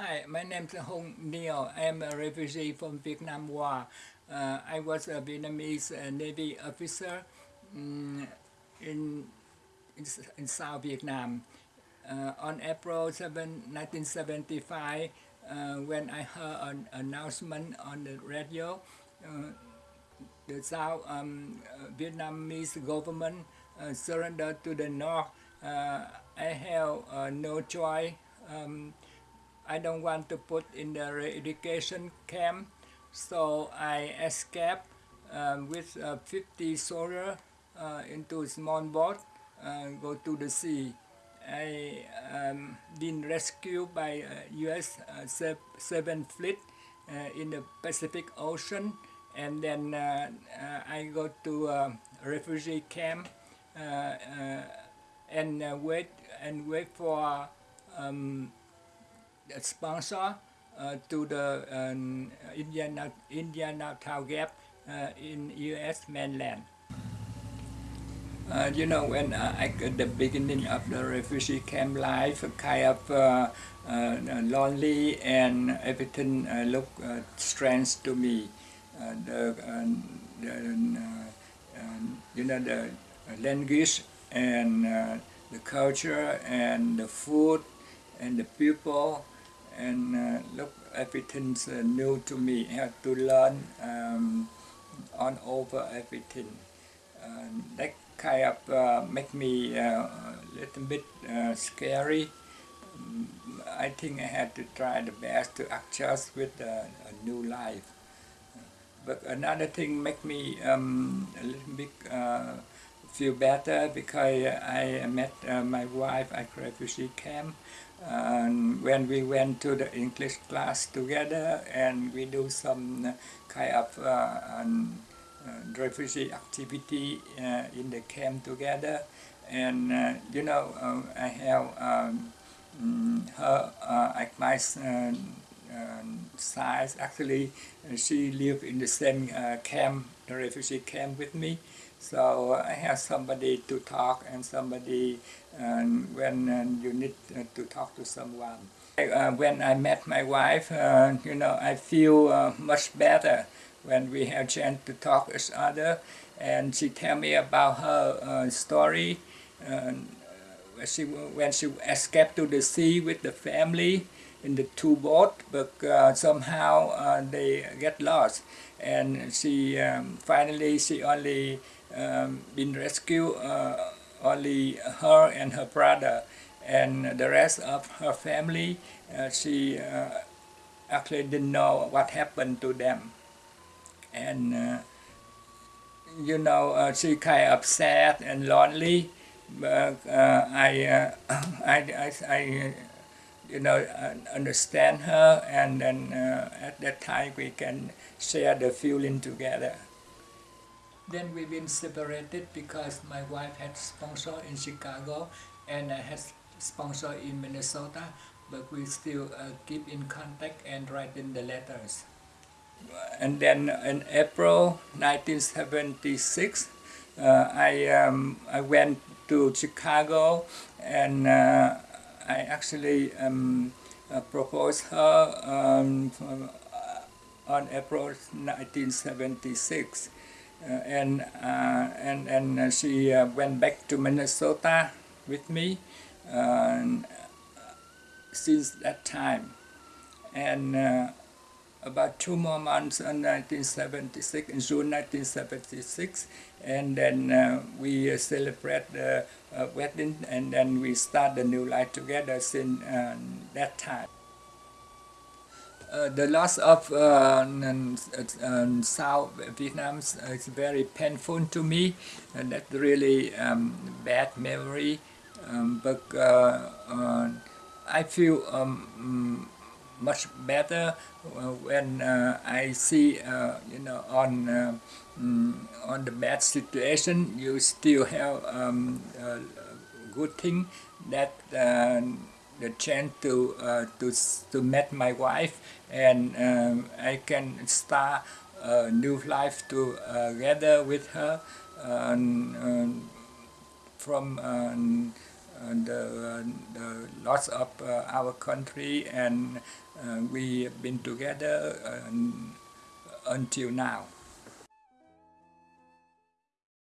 Hi, my name is Hong Neil. I am a refugee from Vietnam War. Uh, I was a Vietnamese uh, Navy officer um, in, in, in, South Vietnam. Uh, on April 7, 1975, uh, when I heard an announcement on the radio, uh, the South um, uh, Vietnamese government surrendered to the North. I have no choice um, I don't want to put in the re-education camp so I escaped um, with uh, 50 soldiers uh, into a small boat uh, go to the sea. I um, been rescued by US uh, 7th Fleet uh, in the Pacific Ocean and then uh, I go to a refugee camp and wait and wait for um, sponsor uh, to the um, Indian, Indiantown Gap uh, in US mainland. Uh, you know, when uh, I at the beginning of the refugee camp life, kind of uh, uh, lonely and everything looked strange to me. the, the you know, the language and the culture and the food and the people and uh, look everything's uh, new to me. I have to learn um, on over everything. Uh, that kind of uh, make me uh, a little bit uh, scary. I think I had to try the best to adjust with a new life. But another thing make me um, a little bit feel better because I met my wife at refugee camp and when we went to the English class together and we do some kind of uh, um, uh, refugee activity uh, in the camp together. And uh, you know uh, I have um, mm, her uh, at my size. Actually she lived in the same camp refugee camp with me. So I have somebody to talk and somebody and when uh, you need uh, to talk to someone. Uh, when I met my wife, you know, I feel much better when we have chance to talk each other. And she tell me about her story she, when she escaped to the sea with the family in the two boat but uh, somehow uh, they get lost. And she um, finally she only um, been rescued uh, only her and her brother. And the rest of her family uh, she uh, actually didn't know what happened to them. And uh, you know she kind of sad and lonely but I, I, I, I you know understand her and then at that time we can share the feeling together then we've been separated because my wife had sponsor in Chicago and I had sponsor in Minnesota, but we still uh, keep in contact and writing the letters. And then in April 1976, uh, I, um, I went to Chicago and uh, I actually um, uh, proposed her um, on April 1976 uh, and uh, and and uh, she went back to Minnesota with me since that time. And about two more months in 1976, in June 1976, and then uh, we uh, celebrate the uh, wedding, and then we start the new life together since that time. Uh, the loss of uh, uh, South Vietnam is very painful to me and that's really um, bad memory um, but I feel um, much better when I see you know on mm, on the bad situation you still have um, good thing that the chance to uh, to to meet my wife and um, I can start a new life together with her um, from um, uh, the, the loss of uh, our country and uh, we have been together uh, until now.